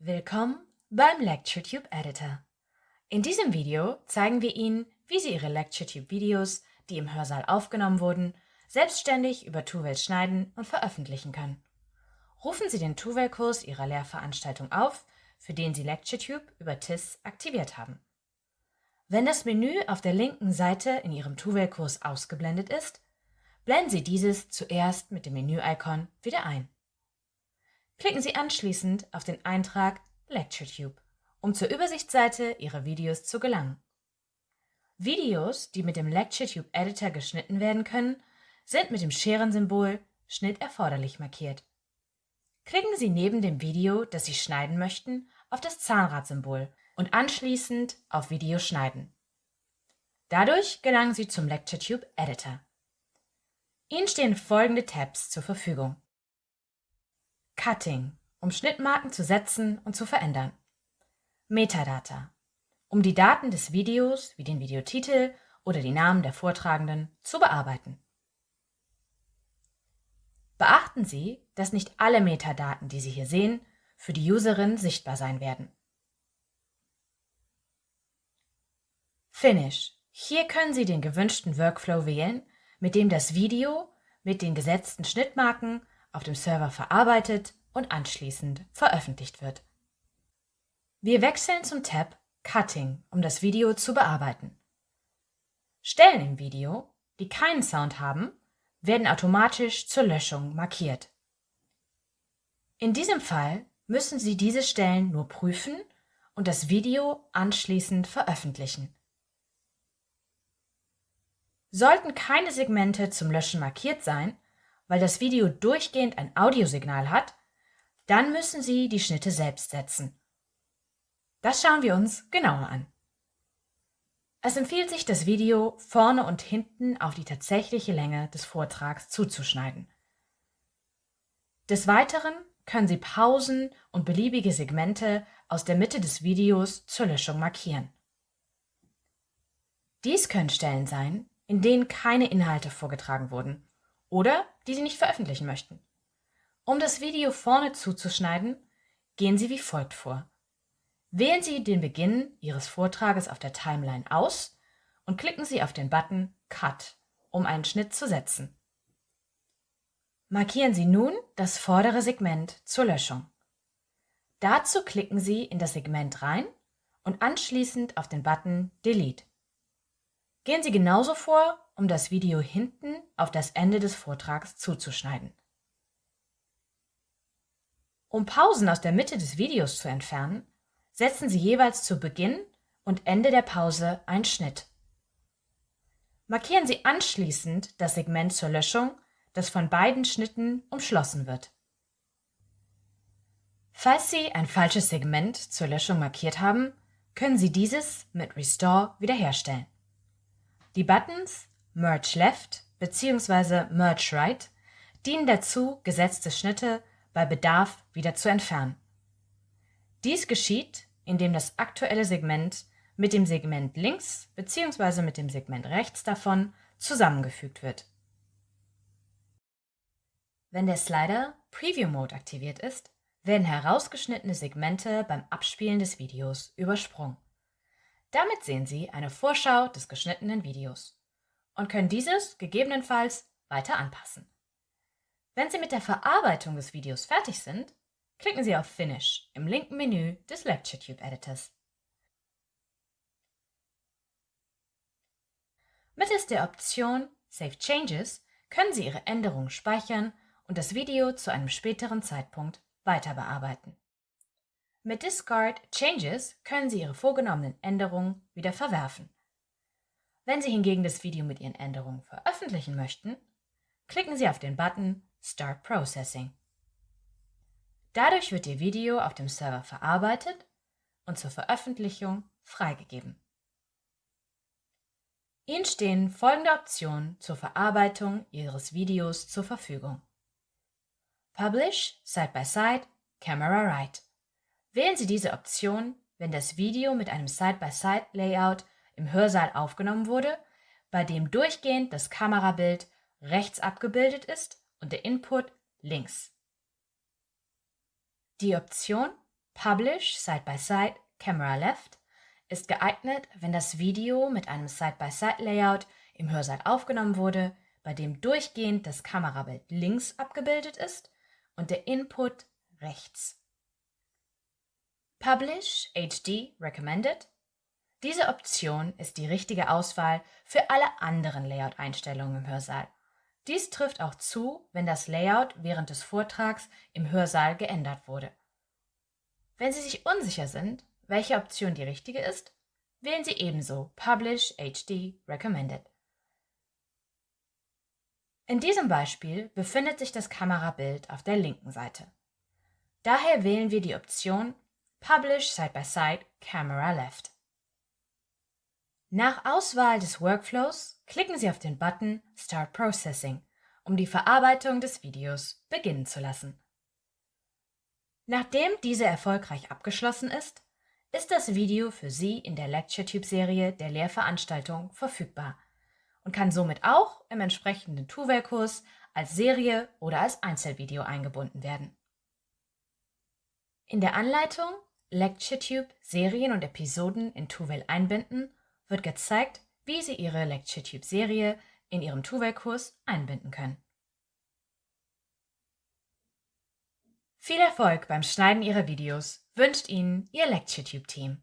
Willkommen beim LectureTube Editor. In diesem Video zeigen wir Ihnen, wie Sie Ihre LectureTube-Videos, die im Hörsaal aufgenommen wurden, selbstständig über Tuvel schneiden und veröffentlichen können. Rufen Sie den Tuvel-Kurs Ihrer Lehrveranstaltung auf, für den Sie LectureTube über TIS aktiviert haben. Wenn das Menü auf der linken Seite in Ihrem Tuvel-Kurs ausgeblendet ist, blenden Sie dieses zuerst mit dem Menü-Icon wieder ein. Klicken Sie anschließend auf den Eintrag LectureTube, um zur Übersichtsseite Ihrer Videos zu gelangen. Videos, die mit dem LectureTube Editor geschnitten werden können, sind mit dem Scherensymbol Schnitt erforderlich markiert. Klicken Sie neben dem Video, das Sie schneiden möchten, auf das Zahnradsymbol und anschließend auf Video schneiden. Dadurch gelangen Sie zum LectureTube Editor. Ihnen stehen folgende Tabs zur Verfügung. Cutting, um Schnittmarken zu setzen und zu verändern. Metadata, um die Daten des Videos wie den Videotitel oder die Namen der Vortragenden zu bearbeiten. Beachten Sie, dass nicht alle Metadaten, die Sie hier sehen, für die Userin sichtbar sein werden. Finish. Hier können Sie den gewünschten Workflow wählen, mit dem das Video mit den gesetzten Schnittmarken auf dem Server verarbeitet und anschließend veröffentlicht wird. Wir wechseln zum Tab Cutting, um das Video zu bearbeiten. Stellen im Video, die keinen Sound haben, werden automatisch zur Löschung markiert. In diesem Fall müssen Sie diese Stellen nur prüfen und das Video anschließend veröffentlichen. Sollten keine Segmente zum Löschen markiert sein, weil das Video durchgehend ein Audiosignal hat, dann müssen Sie die Schnitte selbst setzen. Das schauen wir uns genauer an. Es empfiehlt sich, das Video vorne und hinten auf die tatsächliche Länge des Vortrags zuzuschneiden. Des Weiteren können Sie Pausen und beliebige Segmente aus der Mitte des Videos zur Löschung markieren. Dies können Stellen sein, in denen keine Inhalte vorgetragen wurden oder die Sie nicht veröffentlichen möchten. Um das Video vorne zuzuschneiden, gehen Sie wie folgt vor. Wählen Sie den Beginn Ihres Vortrages auf der Timeline aus und klicken Sie auf den Button Cut, um einen Schnitt zu setzen. Markieren Sie nun das vordere Segment zur Löschung. Dazu klicken Sie in das Segment rein und anschließend auf den Button Delete. Gehen Sie genauso vor, um das Video hinten auf das Ende des Vortrags zuzuschneiden. Um Pausen aus der Mitte des Videos zu entfernen, setzen Sie jeweils zu Beginn und Ende der Pause einen Schnitt. Markieren Sie anschließend das Segment zur Löschung, das von beiden Schnitten umschlossen wird. Falls Sie ein falsches Segment zur Löschung markiert haben, können Sie dieses mit Restore wiederherstellen. Die Buttons Merge Left bzw. Merge Right dienen dazu, gesetzte Schnitte bei Bedarf wieder zu entfernen. Dies geschieht, indem das aktuelle Segment mit dem Segment links bzw. mit dem Segment rechts davon zusammengefügt wird. Wenn der Slider Preview Mode aktiviert ist, werden herausgeschnittene Segmente beim Abspielen des Videos übersprungen. Damit sehen Sie eine Vorschau des geschnittenen Videos und können dieses gegebenenfalls weiter anpassen. Wenn Sie mit der Verarbeitung des Videos fertig sind, klicken Sie auf Finish im linken Menü des LectureTube Editors. Mittels der Option Save Changes können Sie Ihre Änderungen speichern und das Video zu einem späteren Zeitpunkt weiter bearbeiten. Mit Discard Changes können Sie Ihre vorgenommenen Änderungen wieder verwerfen. Wenn Sie hingegen das Video mit Ihren Änderungen veröffentlichen möchten, klicken Sie auf den Button Start Processing. Dadurch wird Ihr Video auf dem Server verarbeitet und zur Veröffentlichung freigegeben. Ihnen stehen folgende Optionen zur Verarbeitung Ihres Videos zur Verfügung. Publish Side-by-Side Camera Right. Wählen Sie diese Option, wenn das Video mit einem Side-by-Side-Layout im Hörsaal aufgenommen wurde, bei dem durchgehend das Kamerabild rechts abgebildet ist und der Input links. Die Option Publish Side by Side Camera Left ist geeignet, wenn das Video mit einem Side-by-Side-Layout im Hörsaal aufgenommen wurde, bei dem durchgehend das Kamerabild links abgebildet ist und der Input rechts. Publish HD Recommended diese Option ist die richtige Auswahl für alle anderen Layout-Einstellungen im Hörsaal. Dies trifft auch zu, wenn das Layout während des Vortrags im Hörsaal geändert wurde. Wenn Sie sich unsicher sind, welche Option die richtige ist, wählen Sie ebenso Publish HD Recommended. In diesem Beispiel befindet sich das Kamerabild auf der linken Seite. Daher wählen wir die Option Publish Side by Side Camera Left. Nach Auswahl des Workflows klicken Sie auf den Button Start Processing, um die Verarbeitung des Videos beginnen zu lassen. Nachdem diese erfolgreich abgeschlossen ist, ist das Video für Sie in der LectureTube-Serie der Lehrveranstaltung verfügbar und kann somit auch im entsprechenden Tuvel-Kurs als Serie oder als Einzelvideo eingebunden werden. In der Anleitung LectureTube Serien und Episoden in Tuvel einbinden wird gezeigt, wie Sie Ihre LectureTube-Serie in Ihrem Tuvel-Kurs einbinden können. Viel Erfolg beim Schneiden Ihrer Videos wünscht Ihnen Ihr LectureTube-Team.